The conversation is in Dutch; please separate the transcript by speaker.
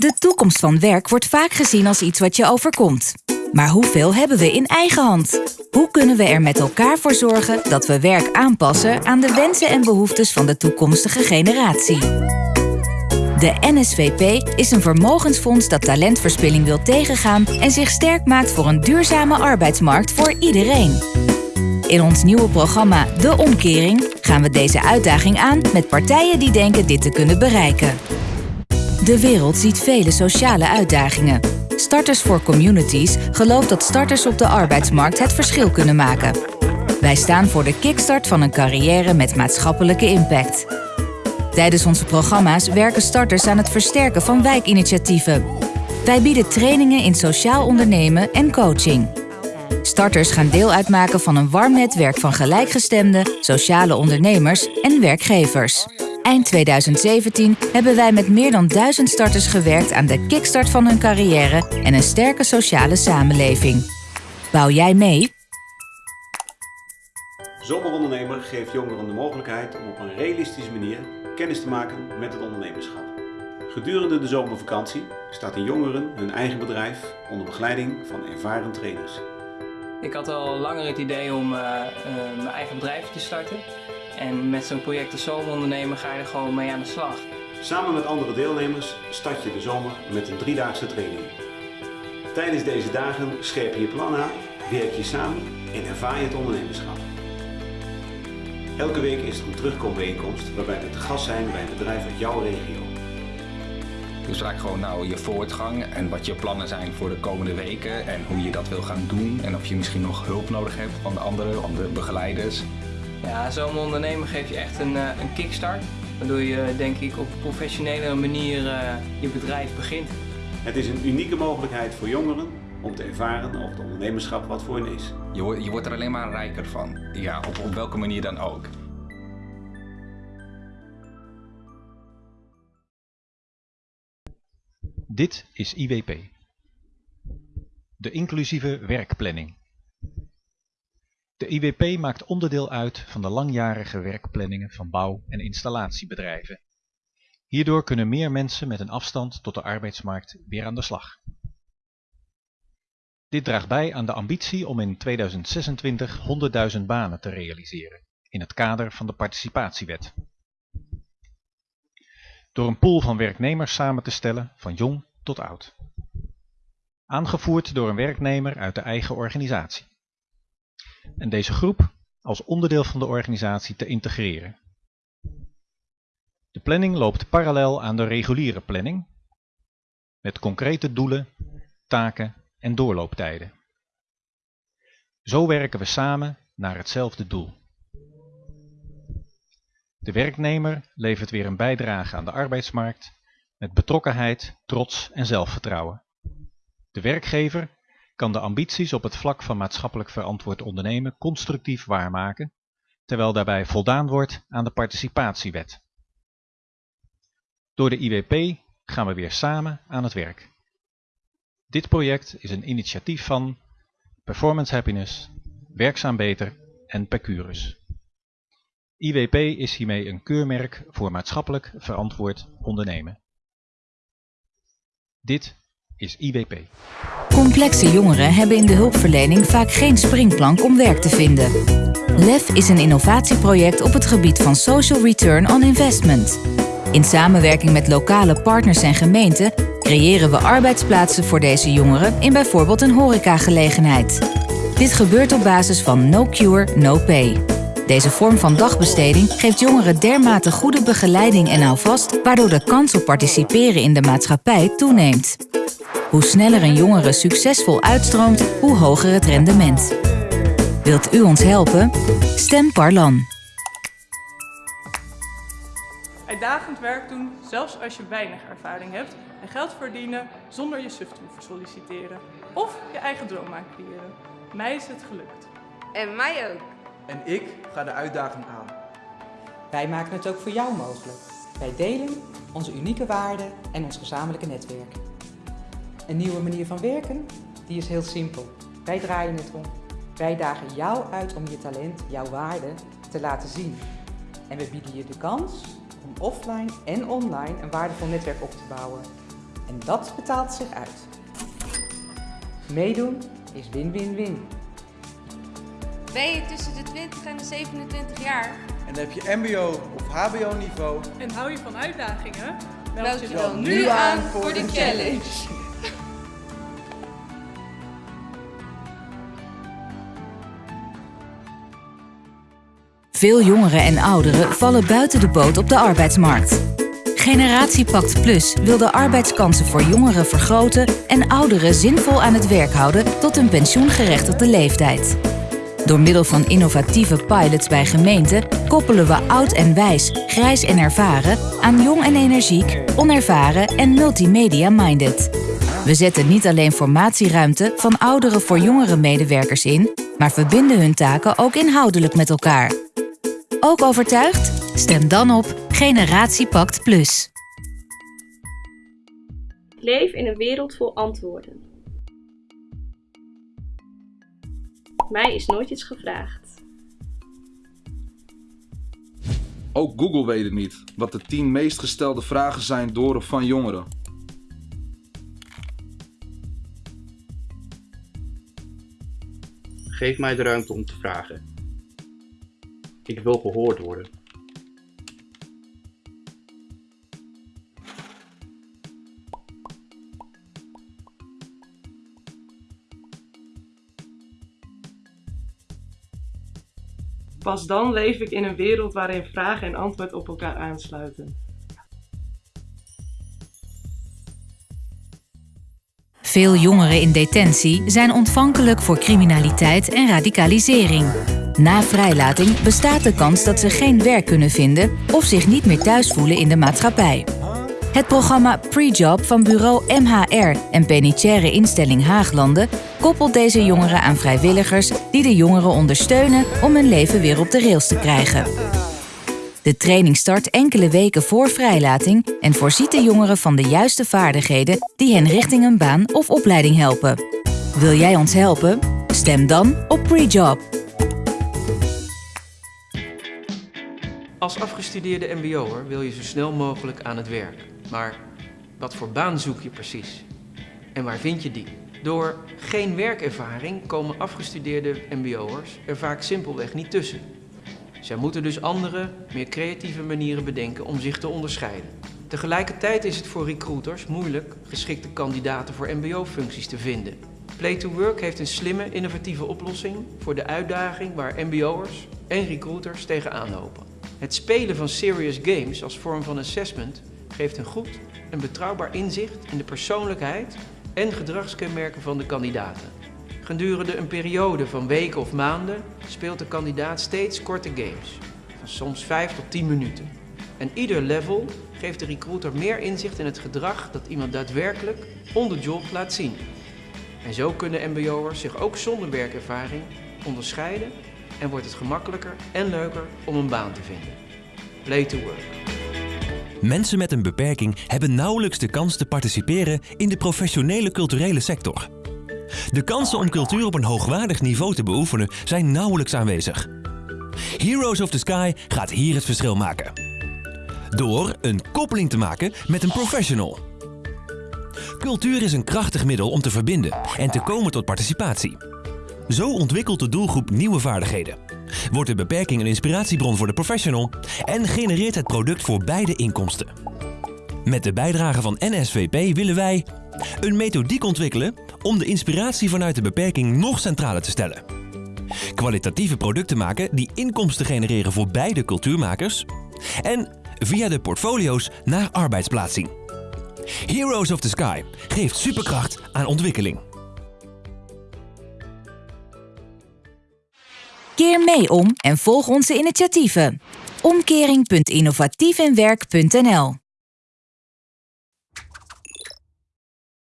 Speaker 1: De toekomst van werk wordt vaak gezien als iets wat je overkomt. Maar hoeveel hebben we in eigen hand? Hoe kunnen we er met elkaar voor zorgen dat we werk aanpassen aan de wensen en behoeftes van de toekomstige generatie? De NSVP is een vermogensfonds dat talentverspilling wil tegengaan en zich sterk maakt voor een duurzame arbeidsmarkt voor iedereen. In ons nieuwe programma De Omkering gaan we deze uitdaging aan met partijen die denken dit te kunnen bereiken. De wereld ziet vele sociale uitdagingen. Starters for Communities gelooft dat starters op de arbeidsmarkt het verschil kunnen maken. Wij staan voor de kickstart van een carrière met maatschappelijke impact. Tijdens onze programma's werken starters aan het versterken van wijkinitiatieven. Wij bieden trainingen in sociaal ondernemen en coaching. Starters gaan deel uitmaken van een warm netwerk van gelijkgestemde, sociale ondernemers en werkgevers. Eind 2017 hebben wij met meer dan duizend starters gewerkt aan de kickstart van hun carrière en een sterke sociale samenleving. Bouw jij mee?
Speaker 2: Zomerondernemer geeft jongeren de mogelijkheid om op een realistische manier kennis te maken met het ondernemerschap. Gedurende de zomervakantie starten jongeren hun eigen bedrijf onder begeleiding van ervaren trainers.
Speaker 3: Ik had al langer het idee om uh, uh, mijn eigen bedrijf te starten. En met zo'n project als Zomerondernemer ga je er gewoon mee aan de slag.
Speaker 2: Samen met andere deelnemers start je de zomer met een driedaagse training. Tijdens deze dagen scherp je je plan aan, werk je samen en ervaar je het ondernemerschap. Elke week is er een terugkombijeenkomst waarbij we te gast zijn bij een bedrijf uit jouw regio.
Speaker 4: Dus vaak gewoon nou je voortgang en wat je plannen zijn voor de komende weken en hoe je dat wil gaan doen en of je misschien nog hulp nodig hebt van de andere, andere begeleiders.
Speaker 3: Ja, zo'n ondernemer geeft je echt een, uh, een kickstart. Waardoor je denk ik op een professionele manier uh, je bedrijf begint.
Speaker 2: Het is een unieke mogelijkheid voor jongeren om te ervaren of het ondernemerschap wat voor hen is.
Speaker 4: Je, je wordt er alleen maar rijker van, ja, op, op welke manier dan ook.
Speaker 5: Dit is IWP. De inclusieve werkplanning. De IWP maakt onderdeel uit van de langjarige werkplanningen van bouw- en installatiebedrijven. Hierdoor kunnen meer mensen met een afstand tot de arbeidsmarkt weer aan de slag. Dit draagt bij aan de ambitie om in 2026 100.000 banen te realiseren, in het kader van de participatiewet. Door een pool van werknemers samen te stellen, van jong tot oud. Aangevoerd door een werknemer uit de eigen organisatie. En deze groep als onderdeel van de organisatie te integreren. De planning loopt parallel aan de reguliere planning, met concrete doelen, taken en doorlooptijden. Zo werken we samen naar hetzelfde doel. De werknemer levert weer een bijdrage aan de arbeidsmarkt met betrokkenheid, trots en zelfvertrouwen. De werkgever kan de ambities op het vlak van maatschappelijk verantwoord ondernemen constructief waarmaken, terwijl daarbij voldaan wordt aan de participatiewet. Door de IWP gaan we weer samen aan het werk. Dit project is een initiatief van Performance Happiness, Werkzaam Beter en Percurus. IWP is hiermee een keurmerk voor maatschappelijk verantwoord ondernemen. Dit is IWP.
Speaker 1: Complexe jongeren hebben in de hulpverlening vaak geen springplank om werk te vinden. LEF is een innovatieproject op het gebied van Social Return on Investment. In samenwerking met lokale partners en gemeenten creëren we arbeidsplaatsen voor deze jongeren in bijvoorbeeld een horecagelegenheid. Dit gebeurt op basis van No Cure, No Pay. Deze vorm van dagbesteding geeft jongeren dermate goede begeleiding en houvast, waardoor de kans op participeren in de maatschappij toeneemt. Hoe sneller een jongere succesvol uitstroomt, hoe hoger het rendement. Wilt u ons helpen? Stem Parlan.
Speaker 6: Uitdagend werk doen, zelfs als je weinig ervaring hebt, en geld verdienen zonder je suf te hoeven solliciteren. Of je eigen droom aan creëren. Mij is het gelukt.
Speaker 7: En mij ook.
Speaker 8: En ik ga de uitdaging aan.
Speaker 9: Wij maken het ook voor jou mogelijk. Wij delen onze unieke waarden en ons gezamenlijke netwerk. Een nieuwe manier van werken? Die is heel simpel. Wij draaien het om. Wij dagen jou uit om je talent, jouw waarde te laten zien. En we bieden je de kans om offline en online een waardevol netwerk op te bouwen. En dat betaalt zich uit. Meedoen is win-win-win.
Speaker 7: Ben je tussen de 20 en de 27 jaar?
Speaker 8: En heb je mbo of hbo niveau?
Speaker 6: En hou je van uitdagingen?
Speaker 7: Meld je dan nu aan voor de challenge.
Speaker 1: Veel jongeren en ouderen vallen buiten de boot op de arbeidsmarkt. Generatiepact Plus wil de arbeidskansen voor jongeren vergroten en ouderen zinvol aan het werk houden tot een pensioengerechtigde leeftijd. Door middel van innovatieve pilots bij gemeenten koppelen we oud en wijs, grijs en ervaren aan jong en energiek, onervaren en multimedia-minded. We zetten niet alleen formatieruimte van oudere voor jongere medewerkers in, maar verbinden hun taken ook inhoudelijk met elkaar. Ook overtuigd? Stem dan op Generatiepact Plus.
Speaker 10: Leef in een wereld vol antwoorden. Mij is nooit iets gevraagd.
Speaker 11: Ook Google weet het niet, wat de 10 meest gestelde vragen zijn door of van jongeren.
Speaker 12: Geef mij de ruimte om te vragen. Ik wil gehoord worden.
Speaker 13: Pas dan leef ik in een wereld waarin vraag en antwoord op elkaar aansluiten.
Speaker 1: Veel jongeren in detentie zijn ontvankelijk voor criminaliteit en radicalisering. Na vrijlating bestaat de kans dat ze geen werk kunnen vinden of zich niet meer thuis voelen in de maatschappij. Het programma Prejob van bureau MHR en penitentiaire instelling Haaglanden koppelt deze jongeren aan vrijwilligers die de jongeren ondersteunen om hun leven weer op de rails te krijgen. De training start enkele weken voor vrijlating en voorziet de jongeren van de juiste vaardigheden die hen richting een baan of opleiding helpen. Wil jij ons helpen? Stem dan op Prejob.
Speaker 14: Als afgestudeerde mbo'er wil je zo snel mogelijk aan het werk. Maar wat voor baan zoek je precies? En waar vind je die? Door geen werkervaring komen afgestudeerde mbo'ers er vaak simpelweg niet tussen. Zij moeten dus andere, meer creatieve manieren bedenken om zich te onderscheiden. Tegelijkertijd is het voor recruiters moeilijk geschikte kandidaten voor mbo-functies te vinden. Play to Work heeft een slimme, innovatieve oplossing voor de uitdaging waar mbo'ers en recruiters tegenaan lopen. Het spelen van serious games als vorm van assessment geeft een goed en betrouwbaar inzicht in de persoonlijkheid en gedragskenmerken van de kandidaten. Gedurende een periode van weken of maanden speelt de kandidaat steeds korte games, van soms 5 tot 10 minuten. En ieder level geeft de recruiter meer inzicht in het gedrag dat iemand daadwerkelijk on the job laat zien. En zo kunnen mbo'ers zich ook zonder werkervaring onderscheiden en wordt het gemakkelijker en leuker om een baan te vinden. Play to work.
Speaker 15: Mensen met een beperking hebben nauwelijks de kans te participeren in de professionele culturele sector. De kansen om cultuur op een hoogwaardig niveau te beoefenen zijn nauwelijks aanwezig. Heroes of the Sky gaat hier het verschil maken. Door een koppeling te maken met een professional. Cultuur is een krachtig middel om te verbinden en te komen tot participatie. Zo ontwikkelt de doelgroep nieuwe vaardigheden. Wordt de beperking een inspiratiebron voor de professional en genereert het product voor beide inkomsten. Met de bijdrage van NSVP willen wij een methodiek ontwikkelen om de inspiratie vanuit de beperking nog centraler te stellen. Kwalitatieve producten maken die inkomsten genereren voor beide cultuurmakers en via de portfolio's naar arbeidsplaatsing. Heroes of the Sky geeft superkracht aan ontwikkeling.
Speaker 1: Keer mee om en volg onze initiatieven. Omkering.innovatiefinwerk.nl